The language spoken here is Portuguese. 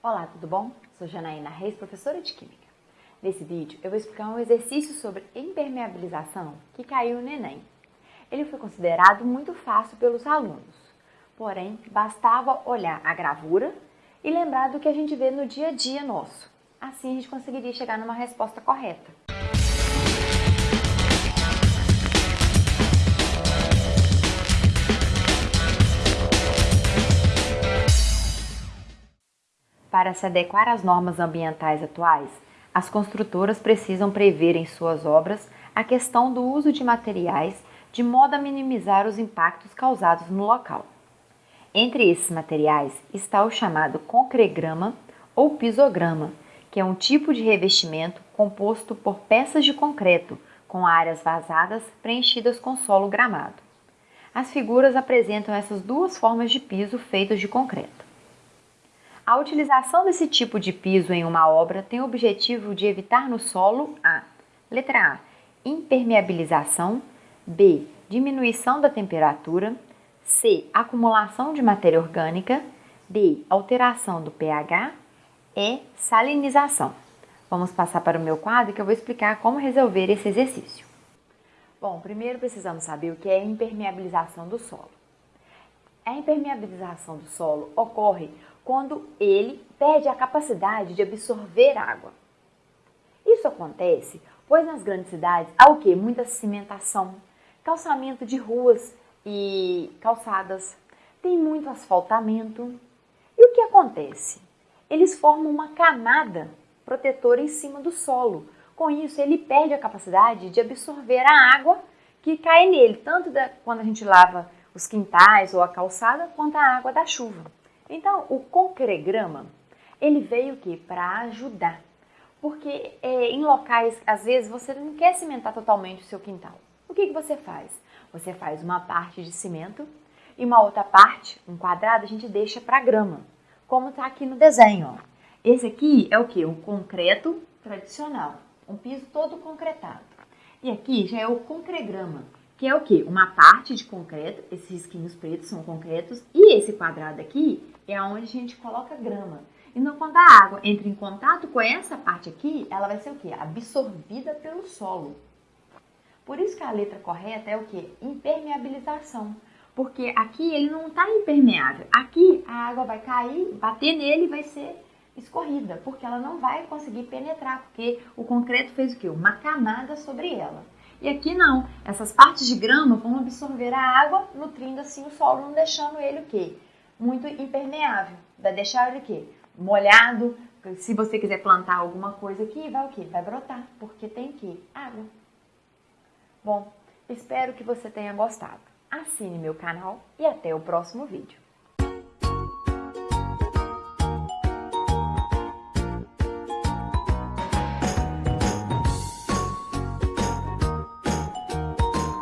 Olá, tudo bom? Sou Janaína Reis, professora de Química. Nesse vídeo eu vou explicar um exercício sobre impermeabilização que caiu no Enem. Ele foi considerado muito fácil pelos alunos, porém bastava olhar a gravura e lembrar do que a gente vê no dia a dia nosso. Assim a gente conseguiria chegar numa resposta correta. Para se adequar às normas ambientais atuais, as construtoras precisam prever em suas obras a questão do uso de materiais de modo a minimizar os impactos causados no local. Entre esses materiais está o chamado concregrama ou pisograma, que é um tipo de revestimento composto por peças de concreto com áreas vazadas preenchidas com solo gramado. As figuras apresentam essas duas formas de piso feitos de concreto. A utilização desse tipo de piso em uma obra tem o objetivo de evitar no solo a letra A, impermeabilização, B, diminuição da temperatura, C, acumulação de matéria orgânica, D, alteração do pH, E, salinização. Vamos passar para o meu quadro que eu vou explicar como resolver esse exercício. Bom, primeiro precisamos saber o que é impermeabilização do solo. A impermeabilização do solo ocorre quando ele perde a capacidade de absorver água. Isso acontece pois nas grandes cidades há o que? Muita cimentação, calçamento de ruas e calçadas, tem muito asfaltamento. E o que acontece? Eles formam uma camada protetora em cima do solo. Com isso, ele perde a capacidade de absorver a água que cai nele, tanto da, quando a gente lava os quintais ou a calçada, quanto a água da chuva. Então, o concregrama, ele veio que para ajudar. Porque é, em locais, às vezes, você não quer cimentar totalmente o seu quintal. O que, que você faz? Você faz uma parte de cimento e uma outra parte, um quadrado, a gente deixa para grama. Como está aqui no desenho. Ó. Esse aqui é o que? Um concreto tradicional. Um piso todo concretado. E aqui já é o concregrama que é o que? Uma parte de concreto, esses risquinhos pretos são concretos, e esse quadrado aqui é onde a gente coloca grama. Então, quando a água entra em contato com essa parte aqui, ela vai ser o que? Absorvida pelo solo. Por isso que a letra correta é o que? Impermeabilização. Porque aqui ele não está impermeável. Aqui a água vai cair, bater nele e vai ser escorrida, porque ela não vai conseguir penetrar, porque o concreto fez o que? Uma camada sobre ela. E aqui não, essas partes de grama vão absorver a água, nutrindo assim o solo, não deixando ele o quê? Muito impermeável. Vai deixar ele o quê? Molhado. Se você quiser plantar alguma coisa aqui, vai o quê? Vai brotar, porque tem que água. Bom, espero que você tenha gostado. Assine meu canal e até o próximo vídeo.